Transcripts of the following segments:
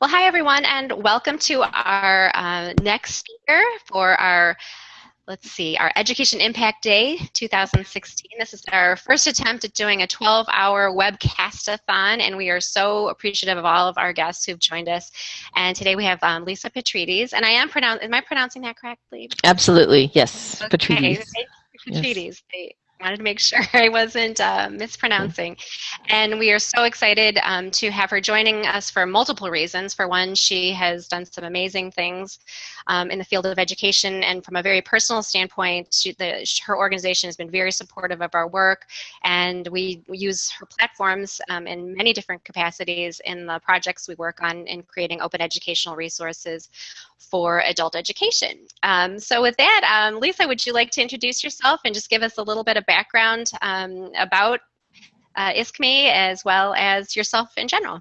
Well, hi everyone, and welcome to our uh, next speaker for our, let's see, our Education Impact Day 2016. This is our first attempt at doing a 12-hour webcast-a-thon, and we are so appreciative of all of our guests who've joined us. And today we have um, Lisa Petrides, and I am pronouncing, am I pronouncing that correctly? Absolutely, yes, okay. Petrides. Petrides. Yes wanted to make sure I wasn't uh, mispronouncing. And we are so excited um, to have her joining us for multiple reasons. For one, she has done some amazing things um, in the field of education, and from a very personal standpoint, she, the, her organization has been very supportive of our work, and we, use her platforms um, in many different capacities in the projects we work on in creating open educational resources for adult education. Um, so with that, um, Lisa, would you like to introduce yourself and just give us a little bit of background um, about uh, ISKME as well as yourself in general?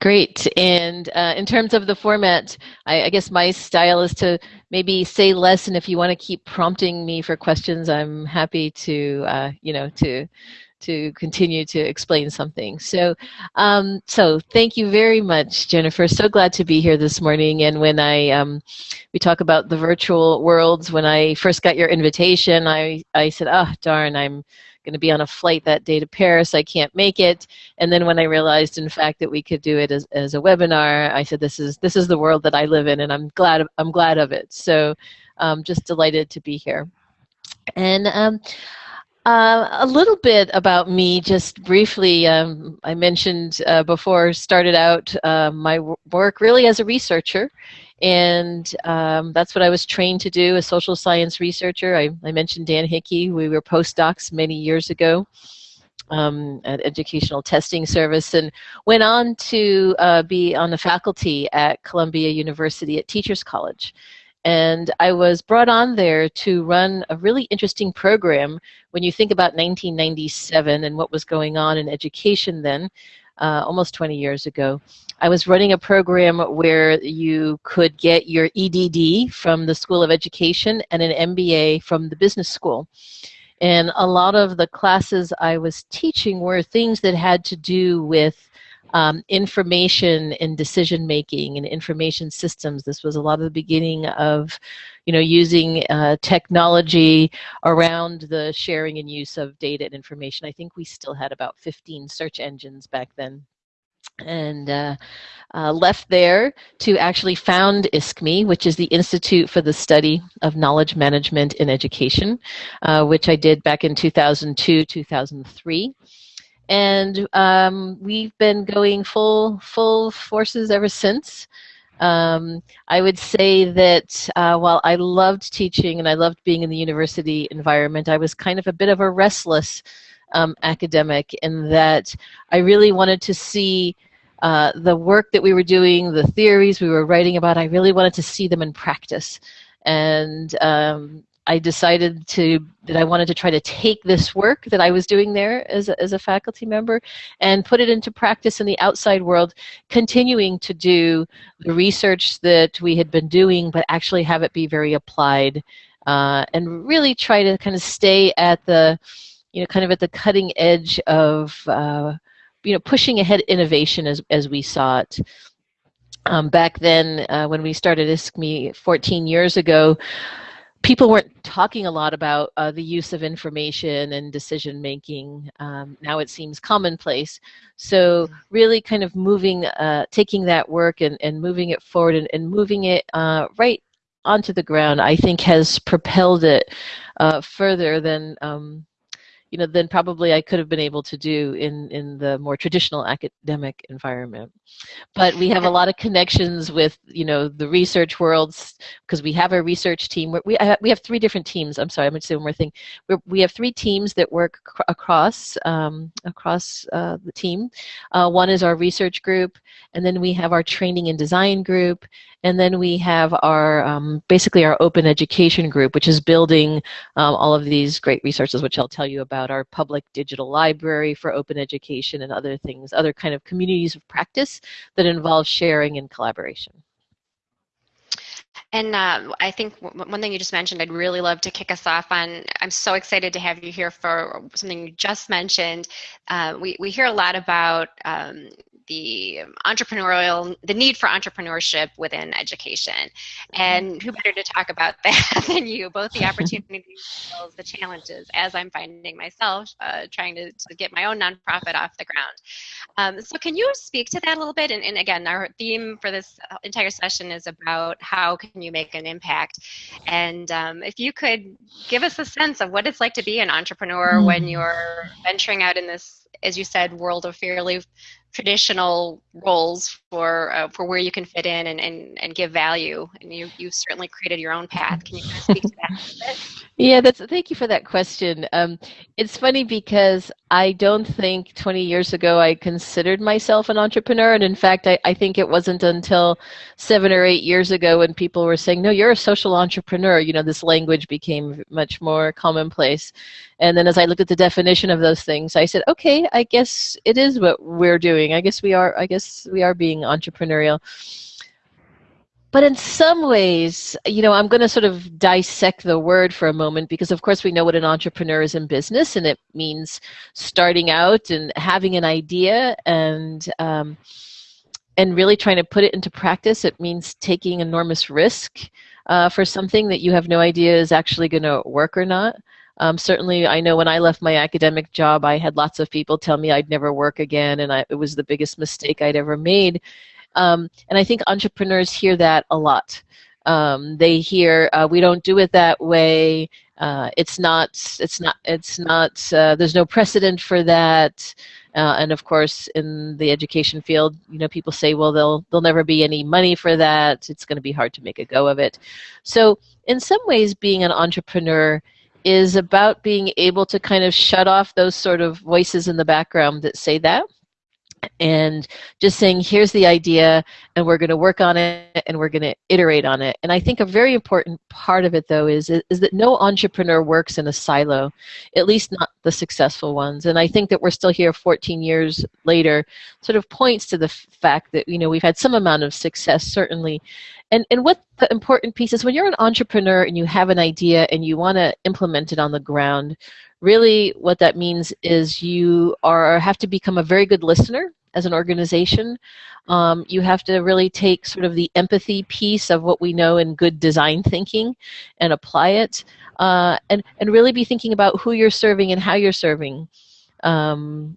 Great. And uh, in terms of the format, I, I, guess my style is to maybe say less, and if you want to keep prompting me for questions, I'm happy to, uh, you know, to to continue to explain something. So, um, so thank you very much, Jennifer. So glad to be here this morning. And when I um, we talk about the virtual worlds, when I first got your invitation, I I said, oh darn, I'm going to be on a flight that day to Paris. I can't make it. And then when I realized, in fact, that we could do it as, as a webinar, I said, this is this is the world that I live in, and I'm glad I'm glad of it. So, um, just delighted to be here. And um, uh, a little bit about me, just briefly. Um, I mentioned uh, before, started out uh, my work really as a researcher, and um, that's what I was trained to do, a social science researcher. I, I mentioned Dan Hickey. We were postdocs many years ago. Um, at Educational Testing Service and went on to uh, be on the faculty at Columbia University at Teachers College. And I was brought on there to run a really interesting program when you think about 1997 and what was going on in education then, uh, almost 20 years ago. I was running a program where you could get your EDD from the School of Education and an MBA from the business school. And a lot of the classes I was teaching were things that had to do with um, information and decision making and information systems. This was a lot of the beginning of, you know, using uh, technology around the sharing and use of data and information. I think we still had about 15 search engines back then and uh, uh, left there to actually found ISKME, which is the Institute for the Study of Knowledge Management in Education, uh, which I did back in 2002, 2003 and um, we've been going full full forces ever since. Um, I would say that uh, while I loved teaching and I loved being in the university environment, I was kind of a bit of a restless um, academic in that I really wanted to see uh, the work that we were doing, the theories we were writing about, I really wanted to see them in practice. And um, I decided to that I wanted to try to take this work that I was doing there as a, as a faculty member and put it into practice in the outside world, continuing to do the research that we had been doing, but actually have it be very applied uh, and really try to kind of stay at the, you know, kind of at the cutting edge of, uh, you know, pushing ahead innovation as, as we saw it. Um, back then, uh, when we started ISKME 14 years ago, people weren't talking a lot about uh, the use of information and decision making. Um, now it seems commonplace. So really kind of moving, uh, taking that work and, and moving it forward and, and moving it uh, right onto the ground, I think has propelled it uh, further than um, you know, than probably I could have been able to do in, in the more traditional academic environment. But we have a lot of connections with, you know, the research worlds because we have a research team. We, we have three different teams. I'm sorry, I'm going to say one more thing. We're, we have three teams that work across, um, across uh, the team. Uh, one is our research group, and then we have our training and design group, and then we have our, um, basically our open education group, which is building um, all of these great resources, which I'll tell you about, our public digital library for open education and other things, other kind of communities of practice that involve sharing and collaboration. And uh, I think one thing you just mentioned, I'd really love to kick us off on. I'm so excited to have you here for something you just mentioned. Uh, we, we hear a lot about um, the entrepreneurial, the need for entrepreneurship within education. Mm-hmm. And who better to talk about that than you, both the opportunities as well as the challenges, as I'm finding myself uh, trying to, to, get my own nonprofit off the ground. Um, so can you speak to that a little bit? And, and, again, our theme for this entire session is about how can you make an impact. And um, if you could give us a sense of what it's like to be an entrepreneur mm. when you're venturing out in this, as you said, world of fairly traditional roles for uh, for where you can fit in and, and, and give value. And you you certainly created your own path. Can you kind of speak to that? Yeah, that's thank you for that question. Um, it's funny because I don't think 20 years ago I considered myself an entrepreneur, and in fact, I, I think it wasn't until seven or eight years ago when people were saying, "No, you're a social entrepreneur." You know, this language became much more commonplace. And then as I looked at the definition of those things, I said, "Okay, I guess it is what we're doing. I guess we are. I guess we are being entrepreneurial." But in some ways, you know, I'm going to sort of dissect the word for a moment because, of course, we know what an entrepreneur is in business, and it means starting out and having an idea and um, and really trying to put it into practice. It means taking enormous risk uh, for something that you have no idea is actually going to work or not. Um, certainly, I know when I left my academic job, I had lots of people tell me I'd never work again, and I, it was the biggest mistake I'd ever made. Um, and I think entrepreneurs hear that a lot. Um, they hear uh, we don't do it that way. Uh, it's not. It's not. It's not. Uh, there's no precedent for that. Uh, and of course, in the education field, you know, people say, well, there'll there'll never be any money for that. It's going to be hard to make a go of it. So, in some ways, being an entrepreneur is about being able to kind of shut off those sort of voices in the background that say that and just saying here's the idea and we're going to work on it and we're going to iterate on it. And i think a very important part of it though is is that no entrepreneur works in a silo at least not the successful ones. And i think that we're still here 14 years later sort of points to the fact that you know we've had some amount of success certainly. And and what the important piece is when you're an entrepreneur and you have an idea and you want to implement it on the ground really what that means is you are have to become a very good listener as an organization. Um, you have to really take sort of the empathy piece of what we know in good design thinking and apply it, uh, and and really be thinking about who you're serving and how you're serving. Um,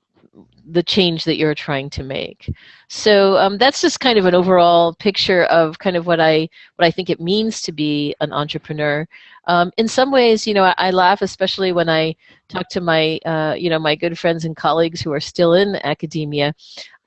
the change that you're trying to make. So um, that's just kind of an overall picture of kind of what I what I think it means to be an entrepreneur. Um, in some ways, you know, I, I, laugh, especially when I talk to my uh, you know my good friends and colleagues who are still in academia.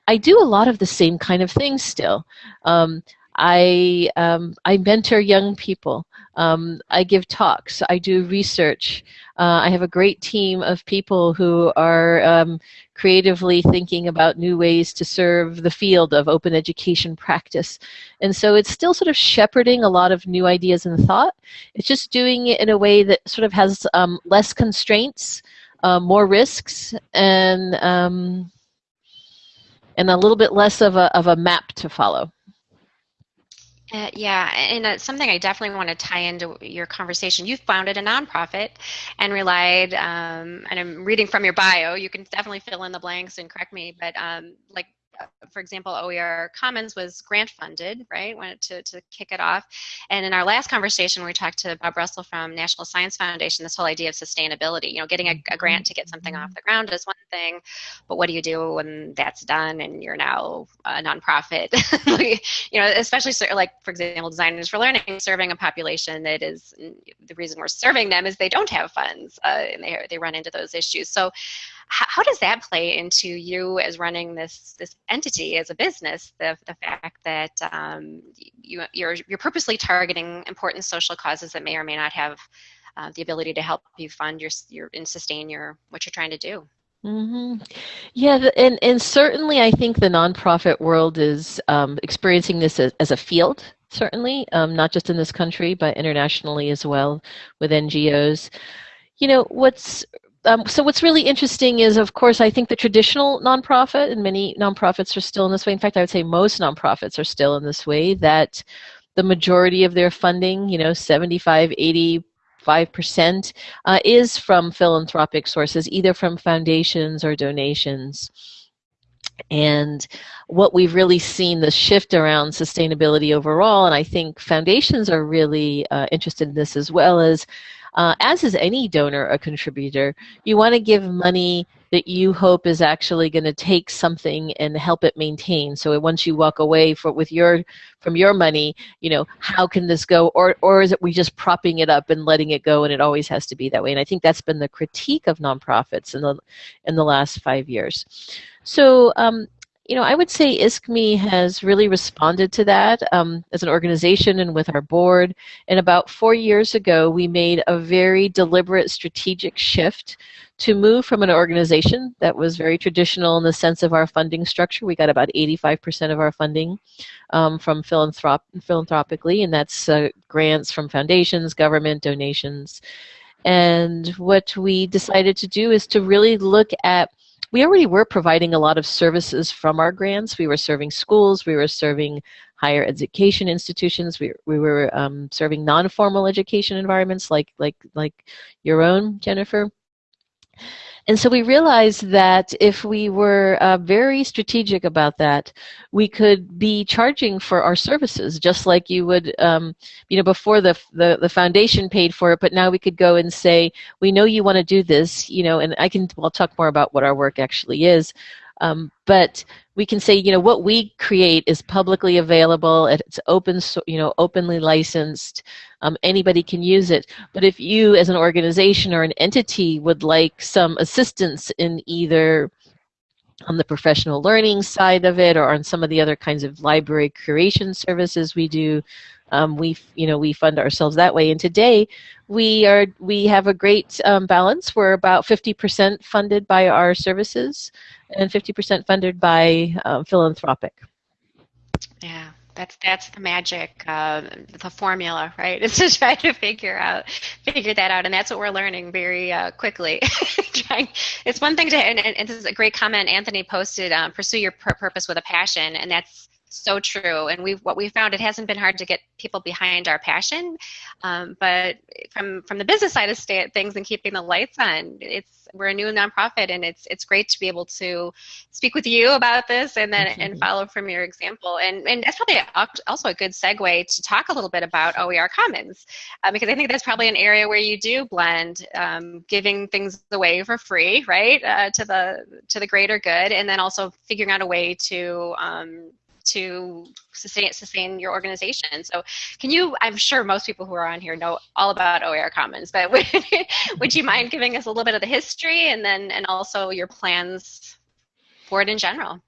I do a lot of the same kind of things still. Um, I um, I mentor young people. Um, I give talks. I do research. Uh, I have a great team of people who are um, creatively thinking about new ways to serve the field of open education practice. And so it's still sort of shepherding a lot of new ideas and thought. It's just doing it in a way that sort of has um, less constraints, uh, more risks, and um, and a little bit less of a, of a map to follow. Uh, yeah, and it's something I definitely want to tie into your conversation. You've founded a nonprofit and relied, um, and I'm reading from your bio. You can definitely fill in the blanks and correct me, but um, like for example, OER Commons was grant funded, right, Wanted to, to kick it off. And in our last conversation, we talked to Bob Russell from National Science Foundation, this whole idea of sustainability. You know, getting a, a grant to get something off the ground is one thing, but what do you do when that's done and you're now a nonprofit? you know, especially like, for example, Designers for Learning, serving a population that is, the reason we're serving them is they don't have funds uh, and they, they run into those issues. So how, how does that play into you as running this this entity as a business? The the fact that um, you you're you're purposely targeting important social causes that may or may not have uh, the ability to help you fund your your and sustain your what you're trying to do. Mm-hmm. Yeah, and and certainly I think the nonprofit world is um, experiencing this as, as, a field. Certainly, um, not just in this country, but internationally as well with NGOs. You know, what's um, so what's really interesting is, of course, I think the traditional nonprofit, and many nonprofits are still in this way. In fact, I would say most nonprofits are still in this way, that the majority of their funding, you know, 75, 85%, uh, is from philanthropic sources, either from foundations or donations. and what we've really seen the shift around sustainability overall, and I think foundations are really uh, interested in this as well as uh, as is any donor or contributor, you want to give money that you hope is actually going to take something and help it maintain. So once you walk away for, with your from your money, you know how can this go, or or is it we just propping it up and letting it go, and it always has to be that way? And I think that's been the critique of nonprofits in the in the last five years. So um, you know, I would say ISKME has really responded to that um, as an organization and with our board. And about four years ago, we made a very deliberate strategic shift to move from an organization that was very traditional in the sense of our funding structure. We got about 85% of our funding um, from philanthrop philanthropically, and that's uh, grants from foundations, government, donations. And what we decided to do is to really look at we already were providing a lot of services from our grants. We were serving schools, we were serving higher education institutions, we, we were um, serving non-formal education environments like, like, like your own, Jennifer. And so we realized that if we were uh, very strategic about that, we could be charging for our services, just like you would, um, you know, before the, the, the foundation paid for it, but now we could go and say, we know you want to do this, you know, and I can, I'll talk more about what our work actually is, um, but we can say, you know, what we create is publicly available. It's open, you know, openly licensed. Um, anybody can use it. But if you, as an organization or an entity, would like some assistance in either on the professional learning side of it or on some of the other kinds of library curation services we do, um, we you know we fund ourselves that way. And today we are we have a great um, balance. We're about 50% funded by our services and 50% funded by um, philanthropic. Yeah that's that's the magic uh, the formula right? It's to try to figure out figure that out. And that's what we're learning very uh, quickly. It's one thing to and, and, this is a great comment anthony posted um, pursue your purpose with a passion. And that's so true. And we've what we found it hasn't been hard to get people behind our passion, um, but from from the business side of things and keeping the lights on, it's we're a new nonprofit, and it's it's great to be able to speak with you about this and then and follow from your example. And and that's probably also a good segue to talk a little bit about OER Commons, uh, because I think that's probably an area where you do blend um, giving things away for free, right, uh, to the to the greater good, and then also figuring out a way to um, to sustain sustain your organization. So, can you? I'm sure most people who are on here know all about OER Commons, but would, would you mind giving us a little bit of the history and then and also your plans for it in general?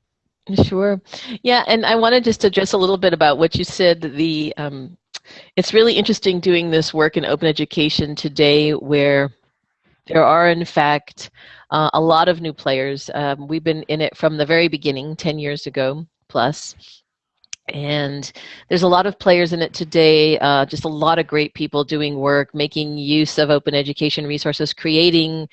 Sure. Yeah, and I want to just address a little bit about what you said. The um, it's really interesting doing this work in open education today, where there are in fact uh, a lot of new players. Um, we've been in it from the very beginning, 10 years ago plus. And there's a lot of players in it today, uh, just a lot of great people doing work, making use of open education resources, creating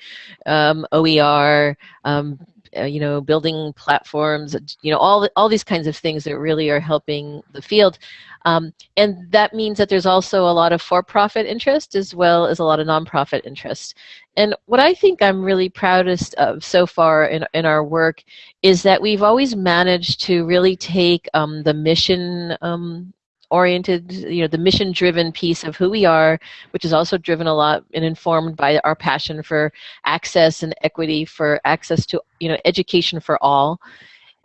um, OER, um, uh, you know, building platforms, you know, all, all these kinds of things that really are helping the field. Um, and that means that there's also a lot of for-profit interest as well as a lot of nonprofit interest. And what I think I'm really proudest of so far in, in our work is that we've always managed to really take um, the mission um, oriented, you know, the mission driven piece of who we are, which is also driven a lot and informed by our passion for access and equity, for access to, you know, education for all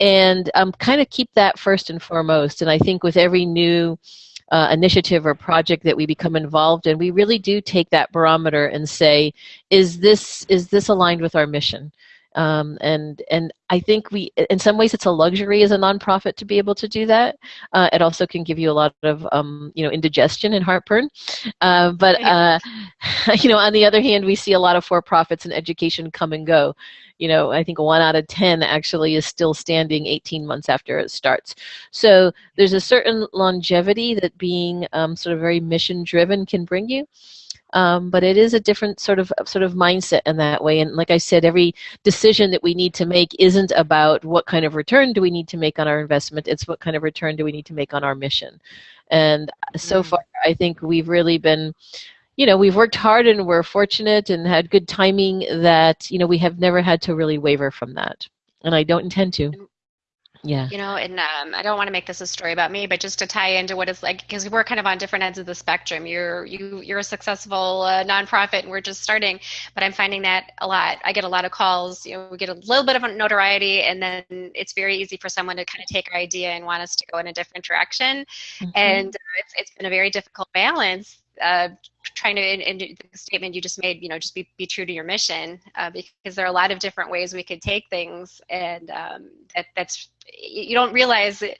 and um, kind of keep that first and foremost. And I think with every new uh, initiative or project that we become involved in, we really do take that barometer and say, is this is this aligned with our mission? Um, and and I think we, in some ways, it's a luxury as a nonprofit to be able to do that. Uh, it also can give you a lot of, um, you know, indigestion and heartburn. Uh, but uh, you know, on the other hand, we see a lot of for-profits and education come and go you know, I think one out of 10 actually is still standing 18 months after it starts. So there's a certain longevity that being um, sort of very mission driven can bring you. Um, but it is a different sort of sort of mindset in that way. And like I said, every decision that we need to make isn't about what kind of return do we need to make on our investment. It's what kind of return do we need to make on our mission. And so mm. far, I think we've really been you know, we've worked hard and we're fortunate and had good timing that, you know, we have never had to really waver from that. And I don't intend to. Yeah. You know, and um, I don't want to make this a story about me, but just to tie into what it's like, because we're kind of on different ends of the spectrum. You're you you're a successful uh, nonprofit, and we're just starting. But I'm finding that a lot. I get a lot of calls. You know, we get a little bit of notoriety, and then it's very easy for someone to kind of take our idea and want us to go in a different direction. Mm-hmm. And uh, it's it's been a very difficult balance uh, trying to in, in, the statement you just made you know just be, be true to your mission uh, because there are a lot of different ways we could take things and um, that that's you don't realize it,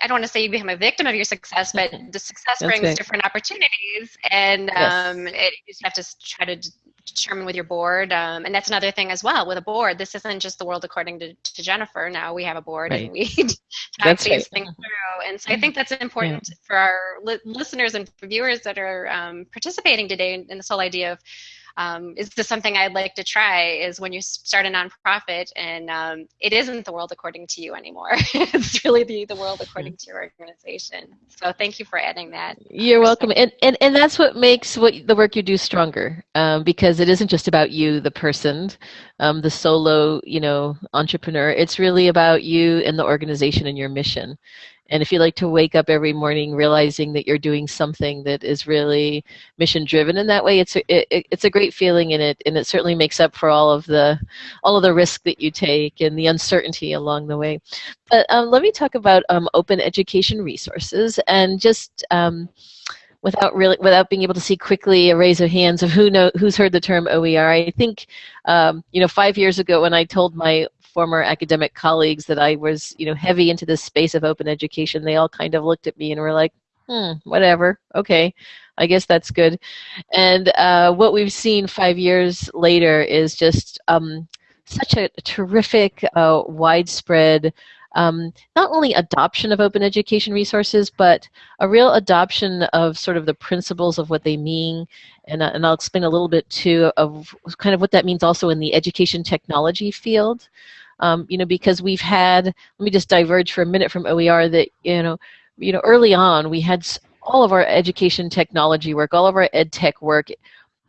I don't want to say you become a victim of your success, but the success brings different opportunities, and um, yes. it, you just have to try to determine with your board. Um, and that's another thing as well with a board. This isn't just the world according to, to Jennifer. Now we have a board right. and we talk that's these right. things through. And so I think that's important yeah. for our li- listeners and viewers that are um, participating today in, in this whole idea of um, is this something I'd like to try? Is when you start a nonprofit and um, it isn't the world according to you anymore. it's really the, the world according to your organization. So thank you for adding that. You're welcome. And, and, and that's what makes what the work you do stronger um, because it isn't just about you, the person, um, the solo, you know, entrepreneur. It's really about you and the organization and your mission. And if you like to wake up every morning realizing that you're doing something that is really mission driven in that way, it's a, it, it's a great feeling, and it and it certainly makes up for all of the all of the risk that you take and the uncertainty along the way. But um, let me talk about um, open education resources and just. Um, without really without being able to see quickly a raise of hands of who know who's heard the term OER. I think um, you know five years ago when I told my former academic colleagues that I was, you know, heavy into this space of open education, they all kind of looked at me and were like, hmm, whatever, okay, I guess that's good. And uh, what we've seen five years later is just um, such a terrific, uh, widespread, um, not only adoption of open education resources, but a real adoption of sort of the principles of what they mean. And, uh, and I'll explain a little bit too of kind of what that means also in the education technology field um, you know, because we've had, let me just diverge for a minute from OER that, you know, you know, early on we had all of our education technology work, all of our ed tech work,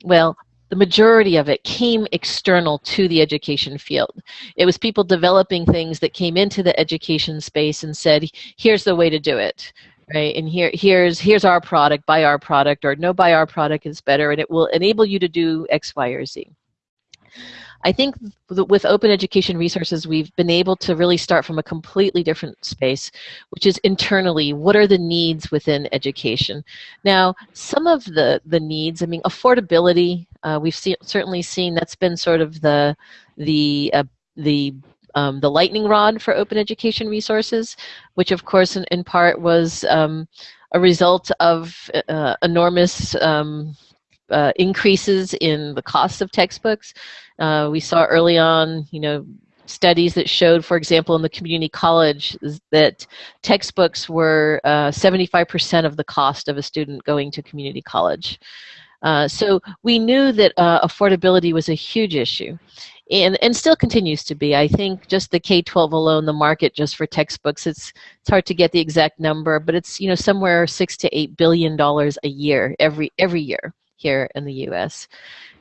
well, the majority of it came external to the education field. It was people developing things that came into the education space and said, here's the way to do it. Right, and here, here's here's our product. Buy our product, or no, buy our product is better, and it will enable you to do X, Y, or Z. I think with open education resources, we've been able to really start from a completely different space, which is internally, what are the needs within education? Now, some of the, the needs, I mean, affordability, uh, we've certainly seen that's been sort of the, the, uh, the um, the lightning rod for open education resources, which of course in, in part was um, a result of uh, enormous um, uh, increases in the cost of textbooks. Uh, we saw early on, you know, studies that showed, for example, in the community college, that textbooks were 75% uh, of the cost of a student going to community college. Uh, so we knew that uh, affordability was a huge issue. And, and still continues to be. I think just the K-12 alone, the market just for textbooks, it's it's hard to get the exact number, but it's you know somewhere six to eight billion dollars a year every every year here in the US.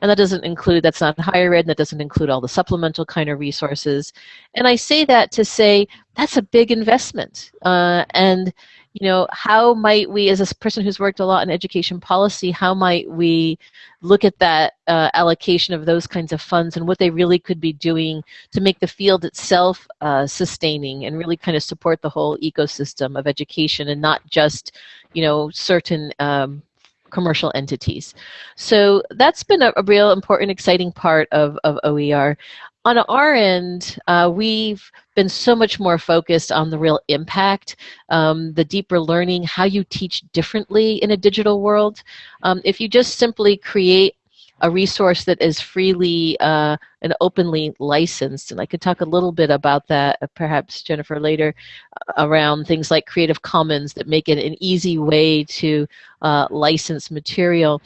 And that doesn't include, that's not higher ed, that doesn't include all the supplemental kind of resources. And I say that to say that's a big investment. Uh, and, you know, how might we, as a person who's worked a lot in education policy, how might we look at that uh, allocation of those kinds of funds and what they really could be doing to make the field itself uh, sustaining and really kind of support the whole ecosystem of education and not just, you know, certain um, commercial entities. So that's been a, a real important, exciting part of, of OER. On our end, uh, we've been so much more focused on the real impact, um, the deeper learning, how you teach differently in a digital world. Um, if you just simply create a resource that is freely uh, and openly licensed. And I could talk a little bit about that, uh, perhaps, Jennifer, later, uh, around things like Creative Commons that make it an easy way to uh, license material.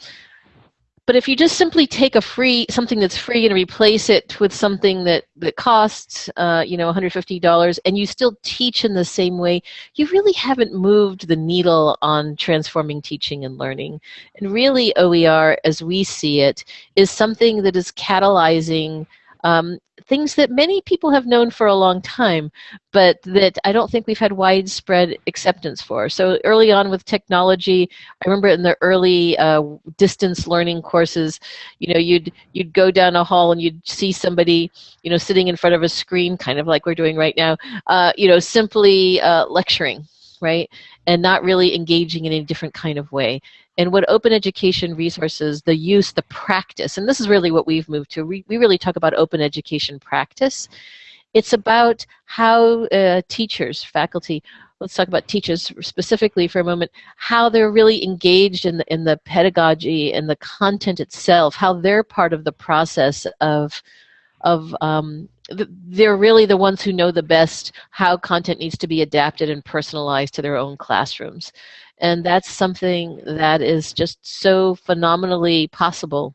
But if you just simply take a free something that's free and replace it with something that that costs, uh, you know, $150, and you still teach in the same way, you really haven't moved the needle on transforming teaching and learning. And really, OER, as we see it, is something that is catalyzing um, things that many people have known for a long time, but that I don't think we've had widespread acceptance for. So early on with technology, I remember in the early uh, distance learning courses, you know, you'd you'd go down a hall and you'd see somebody, you know, sitting in front of a screen, kind of like we're doing right now, uh, you know, simply uh, lecturing, right, and not really engaging in any different kind of way and what open education resources, the use, the practice, and this is really what we've moved to. We, we really talk about open education practice. It's about how uh, teachers, faculty, let's talk about teachers specifically for a moment, how they're really engaged in the, in the pedagogy and the content itself, how they're part of the process of, of um, they're really the ones who know the best how content needs to be adapted and personalized to their own classrooms. And that's something that is just so phenomenally possible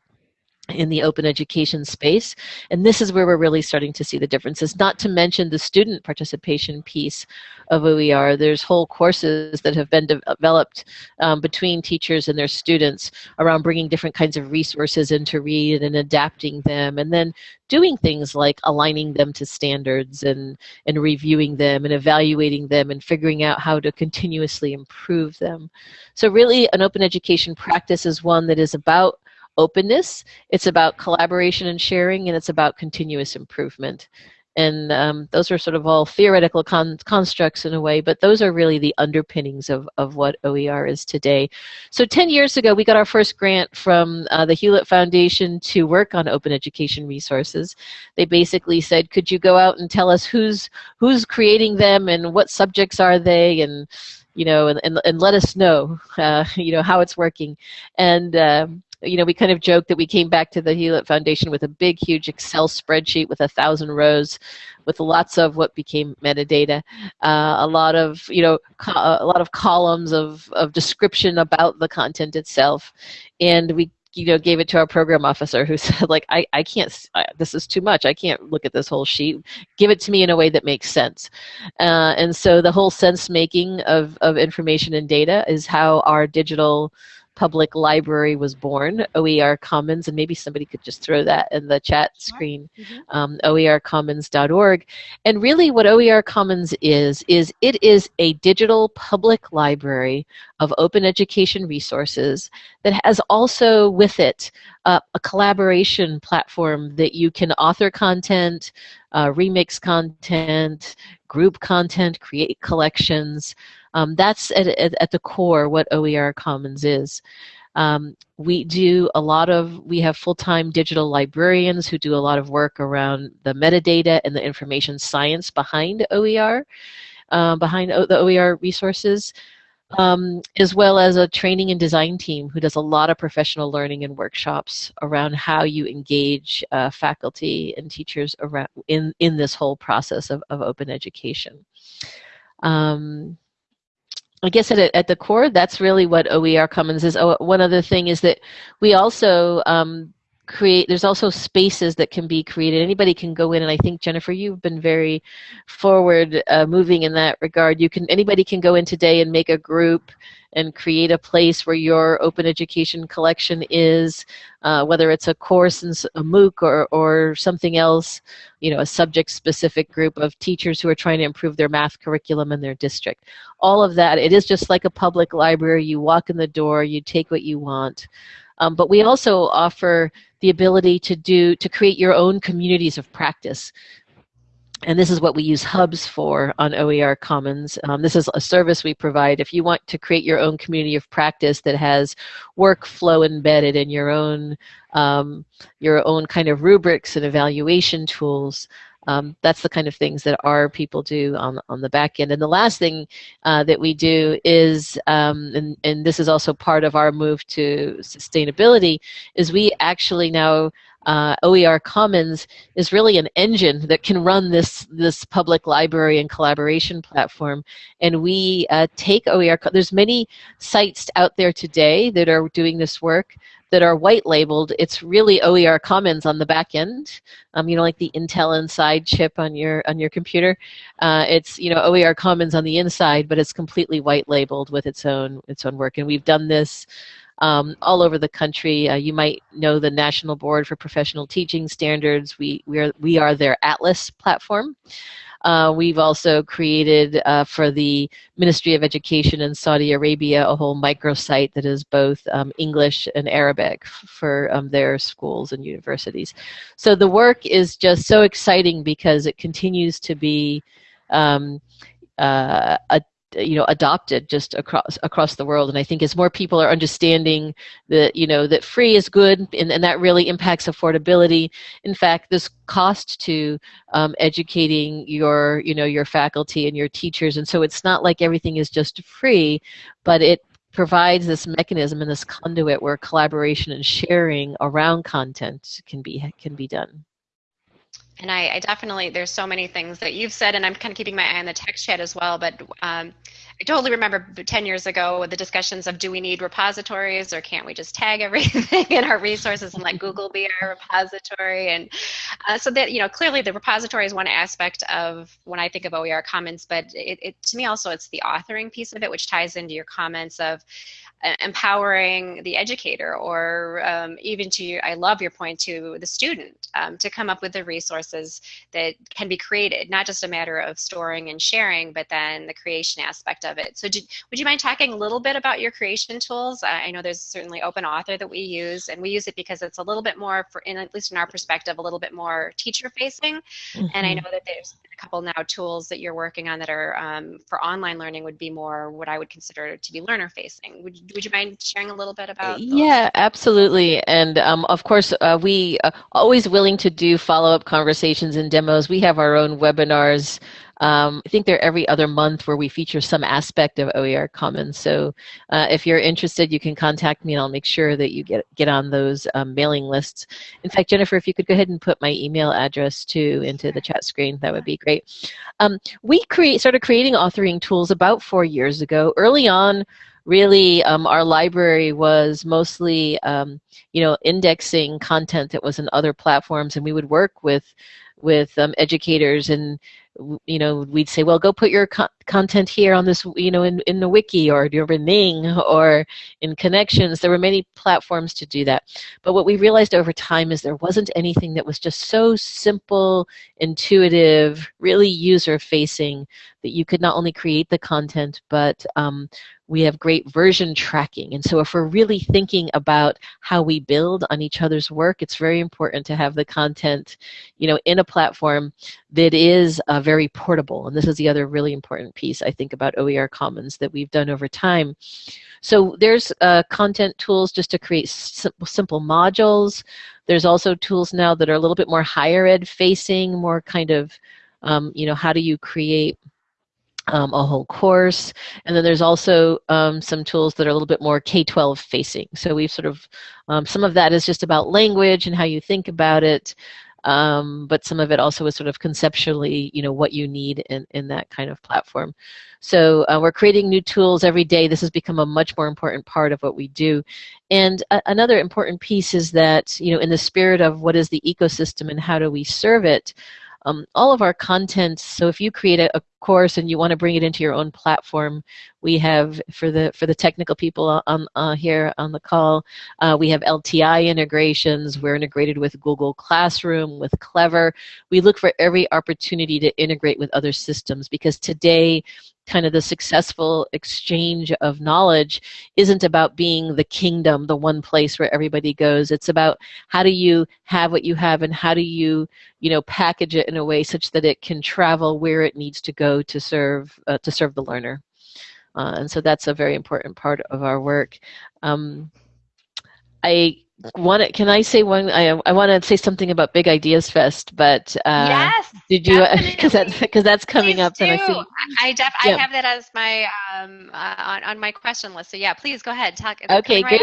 in the open education space. And this is where we're really starting to see the differences, not to mention the student participation piece of OER. There's whole courses that have been developed um, between teachers and their students around bringing different kinds of resources into read and adapting them, and then doing things like aligning them to standards and, and reviewing them and evaluating them and figuring out how to continuously improve them. So really an open education practice is one that is about openness, it's about collaboration and sharing, and it's about continuous improvement. And um, those are sort of all theoretical con constructs in a way, but those are really the underpinnings of, of what OER is today. So 10 years ago, we got our first grant from uh, the Hewlett Foundation to work on open education resources. They basically said, could you go out and tell us who's, who's creating them and what subjects are they and you know, and, and, and let us know, uh, you know, how it's working. And um, you know, we kind of joked that we came back to the Hewlett Foundation with a big, huge Excel spreadsheet with a thousand rows, with lots of what became metadata, uh, a lot of, you know, a lot of columns of, of description about the content itself, and we you know gave it to our program officer who said like i, I can't I, this is too much. I can't look at this whole sheet. Give it to me in a way that makes sense. Uh, and so the whole sense making of, of information and data is how our digital public library was born, OER Commons, and maybe somebody could just throw that in the chat screen, mm-hmm. um, oercommons.org. And really what OER Commons is, is it is a digital public library of open education resources that has also with it uh, a collaboration platform that you can author content, uh, remix content, group content, create collections, um, that's at, at, at, the core what OER Commons is. Um, we do a lot of, we have full-time digital librarians who do a lot of work around the metadata and the information science behind OER, uh, behind o the OER resources. Um, as well as a training and design team who does a lot of professional learning and workshops around how you engage uh, faculty and teachers around in, in this whole process of, of open education. Um, I guess at, at the core, that's really what OER Commons is. Oh, one other thing is that we also um, create, there's also spaces that can be created. Anybody can go in, and I think, Jennifer, you've been very forward uh, moving in that regard. You can, anybody can go in today and make a group and create a place where your open education collection is, uh, whether it's a course in a MOOC or, or something else, you know, a subject-specific group of teachers who are trying to improve their math curriculum in their district. All of that, it is just like a public library. You walk in the door, you take what you want. Um, but we also offer the ability to do to create your own communities of practice and this is what we use hubs for on OER Commons. Um, this is a service we provide. If you want to create your own community of practice that has workflow embedded in your own, um, your own kind of rubrics and evaluation tools, um, that's the kind of things that our people do on, on the back end. And the last thing uh, that we do is, um, and, and this is also part of our move to sustainability, is we actually now uh, OER Commons is really an engine that can run this this public library and collaboration platform. And we uh, take OER. There's many sites out there today that are doing this work that are white labeled. It's really OER Commons on the back end. Um, you know, like the Intel Inside chip on your on your computer. Uh, it's you know OER Commons on the inside, but it's completely white labeled with its own its own work. And we've done this um, all over the country. Uh, you might know the National Board for Professional Teaching Standards. We, we, are, we are their Atlas platform. Uh, we've also created uh, for the Ministry of Education in Saudi Arabia a whole microsite that is both um, English and Arabic for um, their schools and universities. So the work is just so exciting because it continues to be um, uh, a you know adopted just across across the world. And i think as more people are understanding that you know that free is good and, and that really impacts affordability in fact this cost to um, educating your you know your faculty and your teachers. And so it's not like everything is just free but it provides this mechanism and this conduit where collaboration and sharing around content can be can be done and I, I, definitely, there's so many things that you've said, and I'm kind of keeping my eye on the text chat as well. But um, I totally remember 10 years ago with the discussions of do we need repositories or can't we just tag everything in our resources and let Google be our repository? And uh, so that, you know, clearly the repository is one aspect of when I think of OER Commons, but it, it, to me also it's the authoring piece of it, which ties into your comments of empowering the educator or um, even to i love your point to the student um, to come up with the resources that can be created not just a matter of storing and sharing but then the creation aspect of it so would you mind talking a little bit about your creation tools i know there's certainly open author that we use and we use it because it's a little bit more for in at least in our perspective a little bit more teacher facing mm-hmm. and i mm-hmm. know that there's a couple now tools that you're working on that are um, for online learning would be more what i would consider to be learner facing would, would you mind sharing a little bit about? Those? Yeah, absolutely. And um, of course, uh, we are uh, always willing to do follow-up conversations and demos. We have our own webinars. Um, I think they're every other month where we feature some aspect of OER Commons. So uh, if you're interested, you can contact me and I'll make sure that you get, get on those um, mailing lists. In fact, Jennifer, if you could go ahead and put my email address too into the chat screen, that would be great. Um, we create, started creating authoring tools about four years ago. Early on, really um, our library was mostly um, you know indexing content that was in other platforms and we would work with with um, educators and you know we'd say well go put your co content here on this you know in, in the wiki or your Ning or in connections. There were many platforms to do that. But what we realized over time is there wasn't anything that was just so simple intuitive really user facing that you could not only create the content but um, we have great version tracking. And so if we're really thinking about how we build on each other's work, it's very important to have the content, you know, in a platform that is uh, very portable. And this is the other really important piece I think about OER Commons that we've done over time. So there's uh, content tools just to create simple, simple modules. There's also tools now that are a little bit more higher ed facing, more kind of, um, you know, how do you create um, a whole course. And then there's also um, some tools that are a little bit more K-12 facing. So we've sort of, um, some of that is just about language and how you think about it. Um, but some of it also is sort of conceptually, you know, what you need in, in that kind of platform. So uh, we're creating new tools every day. This has become a much more important part of what we do. And another important piece is that, you know, in the spirit of what is the ecosystem and how do we serve it, um, all of our content, so if you create a, a, course and you want to bring it into your own platform, we have, for the, for the technical people on, uh, here on the call, uh, we have LTI integrations. We're integrated with Google Classroom, with Clever. We look for every opportunity to integrate with other systems because today kind of the successful exchange of knowledge isn't about being the kingdom, the one place where everybody goes. It's about how do you have what you have and how do you, you know, package it in a way such that it can travel where it needs to go to serve uh, to serve the learner. Uh, and so that's a very important part of our work. Um, I want can I say one? I, I want to say something about Big Ideas Fest, but uh, yes, did you? Because that's because that's coming please up, do. and I see. I def, yeah. I have that as my um, uh, on on my question list. So yeah, please go ahead. Talk. Okay, great.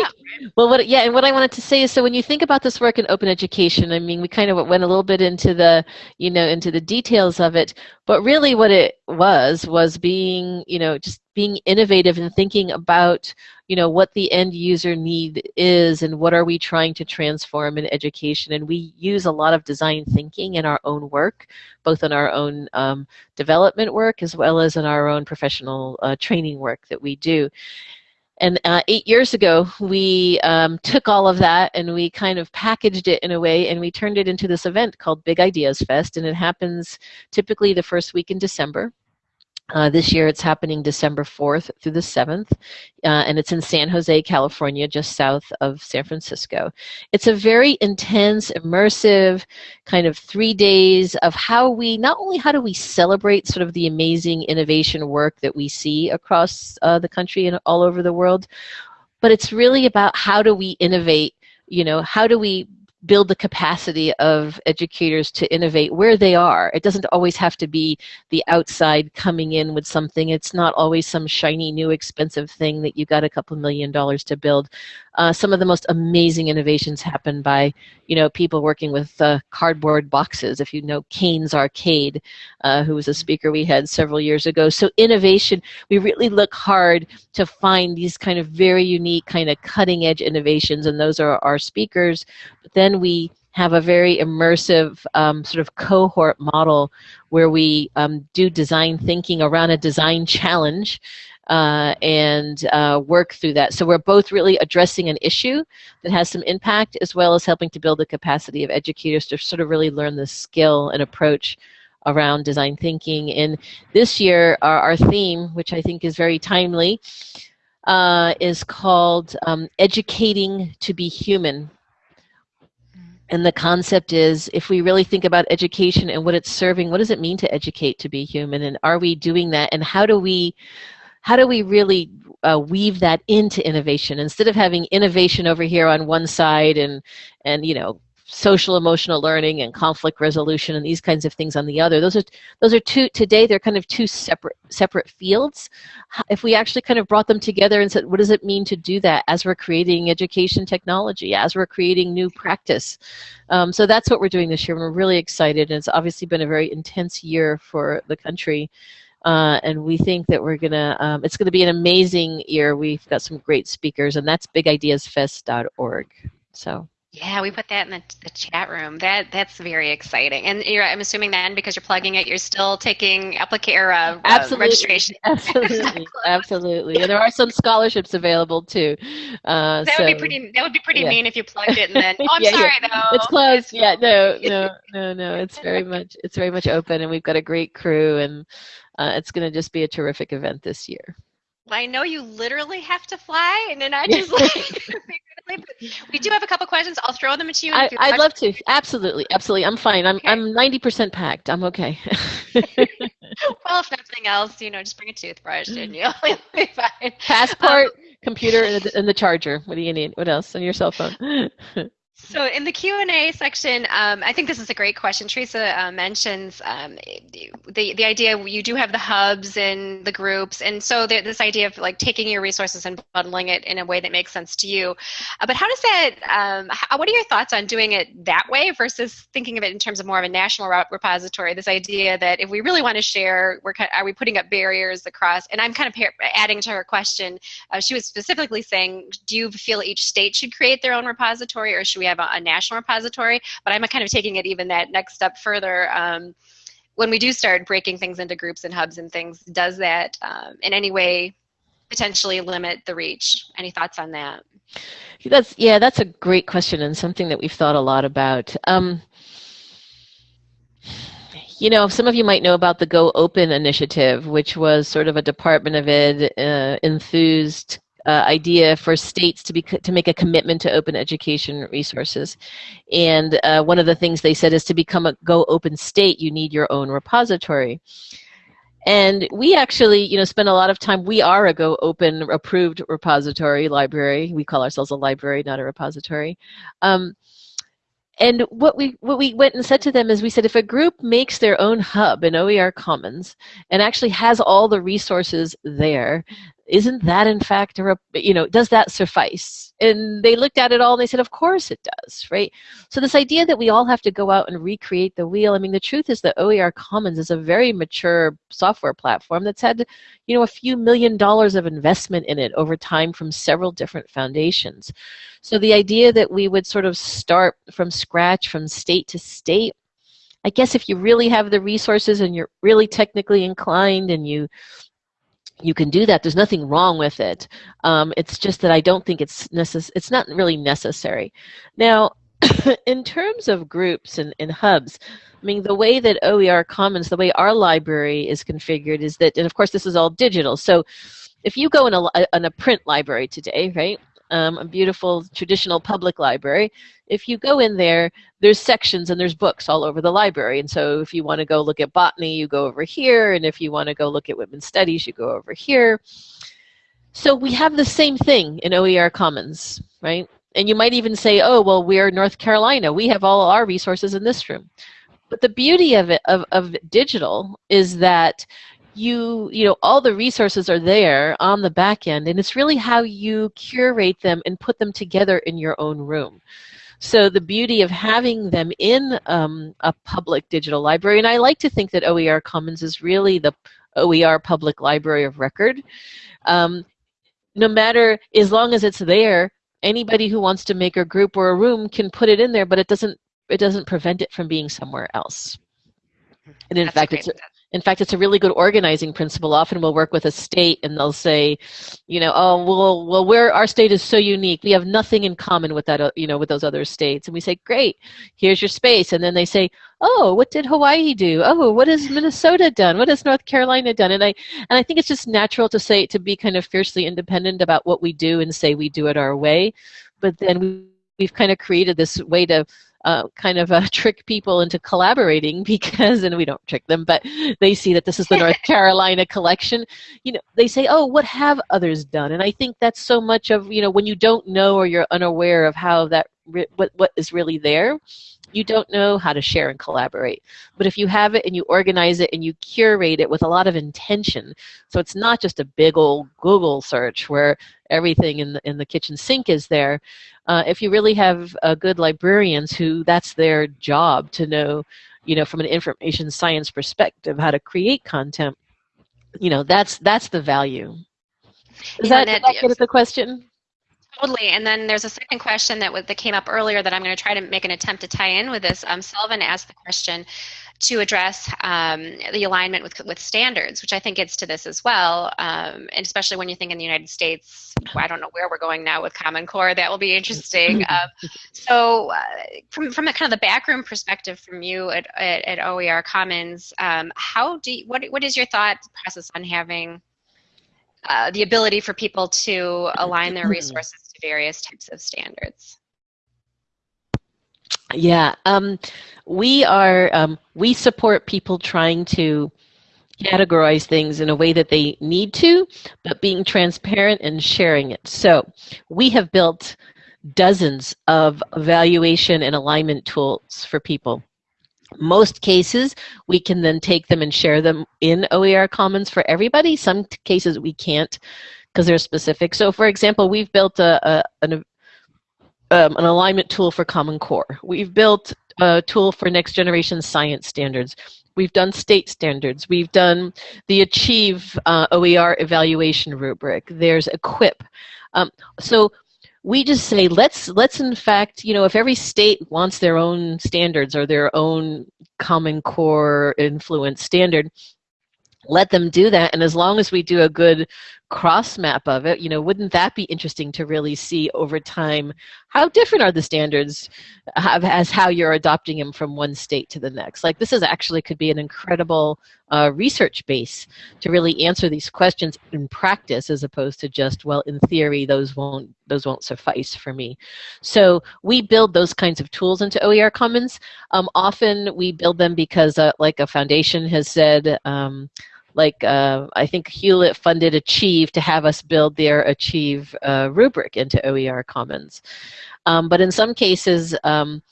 Well, what yeah, and what I wanted to say is, so when you think about this work in open education, I mean, we kind of went a little bit into the you know into the details of it, but really what it was was being you know just being innovative and thinking about you know what the end user need is and what are we trying to transform in education and we use a lot of design thinking in our own work both in our own um, development work as well as in our own professional uh, training work that we do And uh, eight years ago, we um, took all of that and we kind of packaged it in a way and we turned it into this event called Big Ideas Fest. And it happens typically the first week in December. Uh, this year it's happening December 4th through the 7th, uh, and it's in San Jose, California, just south of San Francisco. It's a very intense, immersive kind of three days of how we, not only how do we celebrate sort of the amazing innovation work that we see across uh, the country and all over the world, but it's really about how do we innovate, you know, how do we build the capacity of educators to innovate where they are. It doesn't always have to be the outside coming in with something. It's not always some shiny new expensive thing that you got a couple million dollars to build. Uh, some of the most amazing innovations happen by, you know, people working with uh, cardboard boxes. If you know Caine's Arcade, uh, who was a speaker we had several years ago. So innovation, we really look hard to find these kind of very unique, kind of cutting edge innovations, and those are our speakers. But then we have a very immersive um, sort of cohort model where we um, do design thinking around a design challenge uh, and uh, work through that. So we're both really addressing an issue that has some impact as well as helping to build the capacity of educators to sort of really learn the skill and approach around design thinking. And this year, our, our theme, which I think is very timely, uh, is called um, Educating to be Human. And the concept is if we really think about education and what it's serving, what does it mean to educate to be human? And are we doing that? And how do we how do we really uh, weave that into innovation? Instead of having innovation over here on one side and and you know social emotional learning and conflict resolution and these kinds of things on the other those are those are two today they're kind of two separate separate fields. If we actually kind of brought them together and said what does it mean to do that as we're creating education technology as we're creating new practice? Um, so that's what we're doing this year. And we're really excited and it's obviously been a very intense year for the country uh, and we think that we're gonna um, it's gonna be an amazing year. We've got some great speakers and that's bigideasfest.org so yeah, we put that in the, the chat room. That that's very exciting. And I'm assuming then because you're plugging it, you're still taking applica- uh, absolutely. registration. Absolutely, absolutely. And there are some scholarships available too. Uh, that so, would be pretty. That would be pretty yeah. mean if you plugged it and then. Oh, I'm yeah, sorry yeah. though. It's closed. Yeah, no, no, no, no. It's very much. It's very much open, and we've got a great crew, and uh, it's going to just be a terrific event this year. I know you literally have to fly, and then I just like. We do have a couple questions. I'll throw them at you. I, would love to. Absolutely, absolutely. I'm fine. I'm okay. I'm 90% packed. I'm okay. well, if nothing else, you know, just bring a toothbrush and you'll be fine. Passport, um, computer, and the, and the charger. What do you need? What else on your cell phone? So in the Q&A section, um, I think this is a great question. Teresa uh, mentions um, the, the idea you do have the hubs and the groups, and so this idea of like taking your resources and bundling it in a way that makes sense to you. Uh, but how does that, um, how, what are your thoughts on doing it that way versus thinking of it in terms of more of a national repository, this idea that if we really want to share, we're, are we putting up barriers across, and I'm kind of adding to her question, uh, she was specifically saying, do you feel each state should create their own repository or should we have a, a national repository, but I'm kind of taking it even that next step further. Um, when we do start breaking things into groups and hubs and things, does that um, in any way potentially limit the reach? Any thoughts on that? That's yeah, that's a great question and something that we've thought a lot about. Um, you know, some of you might know about the Go Open initiative, which was sort of a Department of Ed uh, enthused uh, idea for states to be to make a commitment to open education resources, and uh, one of the things they said is to become a Go Open state, you need your own repository. And we actually, you know, spend a lot of time. We are a Go Open approved repository library. We call ourselves a library, not a repository. Um, and what we what we went and said to them is we said if a group makes their own hub in OER Commons and actually has all the resources there, isn't that in fact a you know does that suffice? And they looked at it all and they said of course it does right? So this idea that we all have to go out and recreate the wheel i mean the truth is that oer commons is a very mature software platform that's had you know a few million dollars of investment in it over time from several different foundations. So the idea that we would sort of start from scratch from state to state I guess if you really have the resources and you're really technically inclined and you you can do that. There's nothing wrong with it. Um, it's just that I don't think it's necess- It's not really necessary. Now, in terms of groups and, and hubs, I mean, the way that OER Commons, the way our library is configured is that, and of course this is all digital, so if you go in a, in a print library today, right, um, a beautiful traditional public library, if you go in there, there's sections and there's books all over the library. And so if you want to go look at botany, you go over here. And if you want to go look at women's studies, you go over here. So we have the same thing in OER Commons, right? And you might even say, oh, well, we're North Carolina. We have all our resources in this room. But the beauty of it, of, of digital, is that you you know all the resources are there on the back end and it's really how you curate them and put them together in your own room. So the beauty of having them in um, a public digital library and i like to think that oer commons is really the oer public library of record. Um, no matter as long as it's there anybody who wants to make a group or a room can put it in there but it doesn't it doesn't prevent it from being somewhere else. And in That's fact it's in fact, it's a really good organizing principle. Often we'll work with a state and they'll say, you know, oh, well, well, where our state is so unique. We have nothing in common with that, uh, you know, with those other states. And we say, great, here's your space. And then they say, oh, what did Hawaii do? Oh, what has Minnesota done? What has North Carolina done? And I, and I think it's just natural to say, to be kind of fiercely independent about what we do and say we do it our way. But then we, we've kind of created this way to uh, kind of uh, trick people into collaborating because, and we don't trick them, but they see that this is the North Carolina collection. You know, they say, "Oh, what have others done?" And I think that's so much of you know when you don't know or you're unaware of how that what what is really there, you don't know how to share and collaborate. But if you have it and you organize it and you curate it with a lot of intention, so it's not just a big old Google search where everything in the, in the kitchen sink is there. Uh, if you really have uh, good librarians who that's their job to know, you know, from an information science perspective, how to create content, you know, that's that's the value. Is that, that, that get at the question? Totally. And then there's a second question that, that came up earlier that I'm going to try to make an attempt to tie in with this. Um, Sullivan asked the question to address um, the alignment with, with standards, which I think gets to this as well. Um, and especially when you think in the United States, I don't know where we're going now with Common Core. That will be interesting. Um, so, uh, from, from the kind of the backroom perspective from you at, at, at OER Commons, um, how do you, what, what is your thought process on having uh, the ability for people to align their resources to various types of standards? Yeah, um, we are, um, we support people trying to categorize things in a way that they need to, but being transparent and sharing it. So we have built dozens of evaluation and alignment tools for people most cases, we can then take them and share them in OER Commons for everybody. Some cases we can't because they're specific. So for example, we've built a, a an, um, an alignment tool for Common Core. We've built a tool for next generation science standards. We've done state standards. We've done the Achieve uh, OER evaluation rubric. There's Equip. Um, so we just say let's let's in fact you know if every state wants their own standards or their own common core influence standard let them do that and as long as we do a good cross map of it you know wouldn't that be interesting to really see over time how different are the standards as how you're adopting them from one state to the next? Like this is actually could be an incredible uh, research base to really answer these questions in practice as opposed to just well in theory those won't those won't suffice for me. So we build those kinds of tools into oer commons. Um, often we build them because uh, like a foundation has said um, like uh, I think Hewlett funded Achieve to have us build their Achieve uh, rubric into OER Commons. Um, but in some cases, um,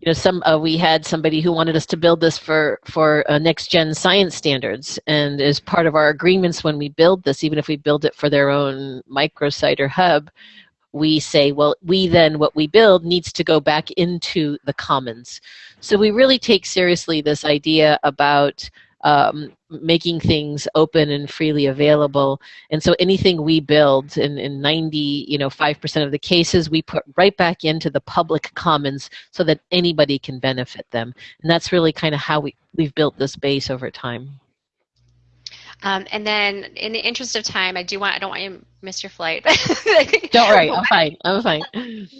you know, some uh, we had somebody who wanted us to build this for for uh, next gen science standards, and as part of our agreements when we build this, even if we build it for their own microsite or hub, we say, well, we then, what we build needs to go back into the commons. So we really take seriously this idea about um, making things open and freely available. And so anything we build in, in 90, you know, 5% of the cases, we put right back into the public commons so that anybody can benefit them. And that's really kind of how we, we've built this base over time. Um, and then, in the interest of time, I do want I don't want you to miss your flight. don't worry, I'm fine. I'm fine.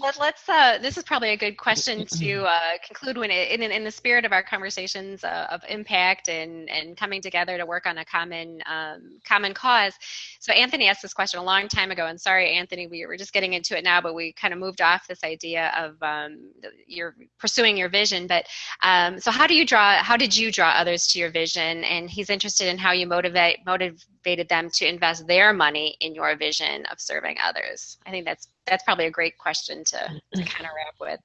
Let, us Uh, this is probably a good question to uh, conclude when it, in, in the spirit of our conversations uh, of impact and and coming together to work on a common um, common cause. So Anthony asked this question a long time ago, and sorry, Anthony, we were just getting into it now, but we kind of moved off this idea of um, you're pursuing your vision. But um, so how do you draw? How did you draw others to your vision? And he's interested in how you motivate motivated them to invest their money in your vision of serving others. I think that's that's probably a great question to, to kind of wrap with.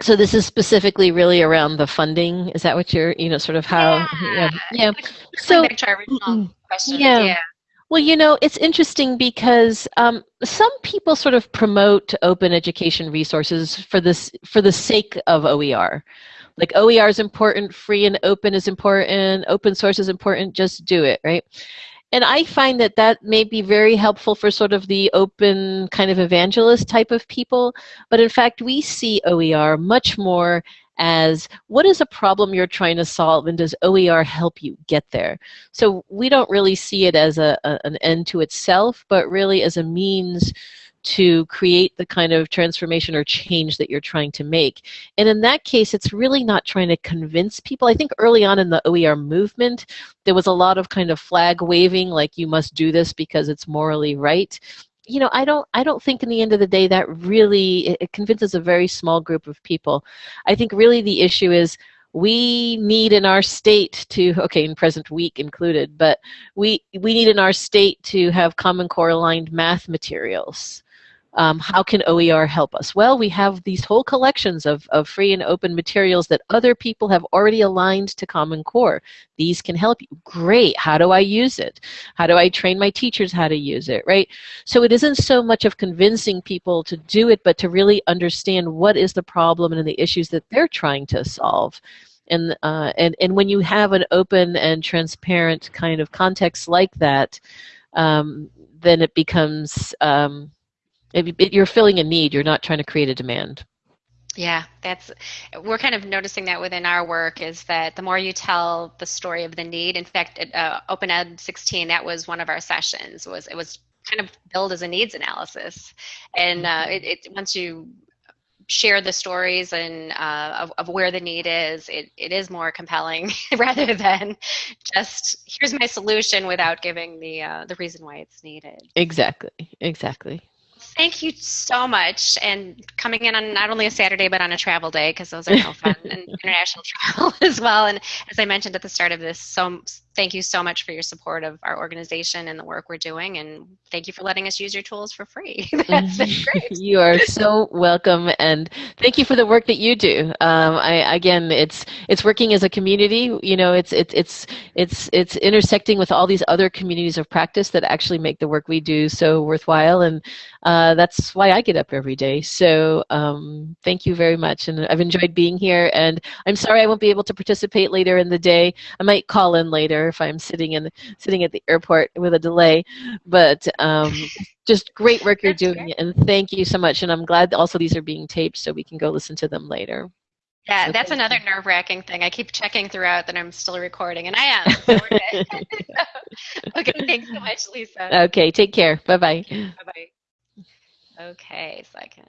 So this is specifically really around the funding. Is that what you're, you know, sort of how? Yeah. Yeah. yeah. So. Question, yeah. yeah. Well, you know, it's interesting because um, some people sort of promote open education resources for this for the sake of OER. Like OER is important, free and open is important, open source is important, just do it, right? And I find that that may be very helpful for sort of the open kind of evangelist type of people. But in fact, we see OER much more as what is a problem you're trying to solve and does OER help you get there? So we don't really see it as a, a an end to itself, but really as a means to create the kind of transformation or change that you're trying to make. And in that case, it's really not trying to convince people. I think early on in the OER movement, there was a lot of kind of flag waving, like you must do this because it's morally right you know, I don't, I don't think in the end of the day that really it convinces a very small group of people. I think really the issue is we need in our state to okay in present week included but we we need in our state to have common core aligned math materials um, how can OER help us? Well, we have these whole collections of, of free and open materials that other people have already aligned to Common Core. These can help you. Great. How do I use it? How do I train my teachers how to use it, right? So it isn't so much of convincing people to do it, but to really understand what is the problem and the issues that they're trying to solve. And, uh, and, and when you have an open and transparent kind of context like that, um, then it becomes um, it, it, you're filling a need. You're not trying to create a demand. Yeah, that's we're kind of noticing that within our work is that the more you tell the story of the need. In fact, at, uh, Open Ed 16, that was one of our sessions. Was it was kind of billed as a needs analysis, and uh, it, it, once you share the stories and uh, of, of where the need is, it, it is more compelling rather than just here's my solution without giving the uh, the reason why it's needed. Exactly. Exactly. Thank you so much, and coming in on not only a Saturday but on a travel day because those are no fun and international travel as well. And as I mentioned at the start of this, so thank you so much for your support of our organization and the work we're doing. And thank you for letting us use your tools for free. That's great. you are so welcome. And thank you for the work that you do. Um, I, again, it's, it's working as a community, you know, it's, it's, it's, it's, it's intersecting with all these other communities of practice that actually make the work we do so worthwhile. And uh, that's why I get up every day. So um, thank you very much. And I've enjoyed being here. And I'm sorry I won't be able to participate later in the day. I might call in later if I'm sitting in sitting at the airport with a delay. But um, just great work you're doing, great. and thank you so much. And I'm glad also these are being taped so we can go listen to them later. Yeah, so that's another nerve wracking thing. I keep checking throughout that I'm still recording, and I am. So okay, thanks so much, Lisa. Okay, take care. Bye bye. Bye bye. Okay, so I can.